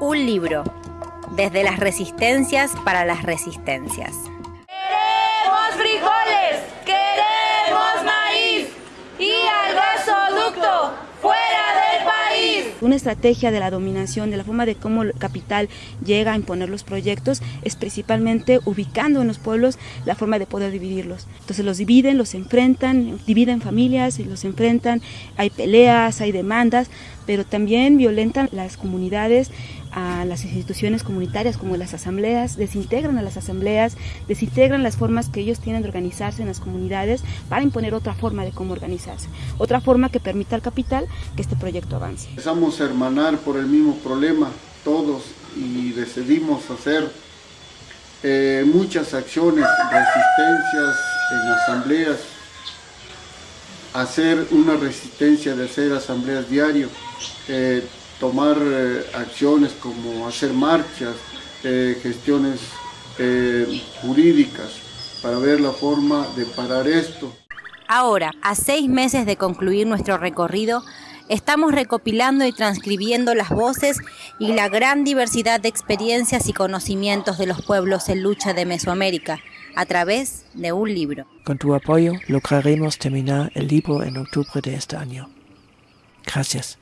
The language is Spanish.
Un libro, desde las resistencias para las resistencias. Queremos frijoles, queremos maíz y al gasoducto fuera del país. Una estrategia de la dominación, de la forma de cómo el capital llega a imponer los proyectos, es principalmente ubicando en los pueblos la forma de poder dividirlos. Entonces los dividen, los enfrentan, dividen familias y los enfrentan, hay peleas, hay demandas, pero también violentan las comunidades, a las instituciones comunitarias como las asambleas, desintegran a las asambleas, desintegran las formas que ellos tienen de organizarse en las comunidades para imponer otra forma de cómo organizarse, otra forma que permita al capital que este proyecto avance. Empezamos a hermanar por el mismo problema todos y decidimos hacer eh, muchas acciones, resistencias en asambleas, hacer una resistencia de hacer asambleas diario, eh, tomar eh, acciones como hacer marchas, eh, gestiones eh, jurídicas para ver la forma de parar esto. Ahora, a seis meses de concluir nuestro recorrido, estamos recopilando y transcribiendo las voces y la gran diversidad de experiencias y conocimientos de los pueblos en lucha de Mesoamérica a través de un libro. Con tu apoyo lograremos terminar el libro en octubre de este año. Gracias.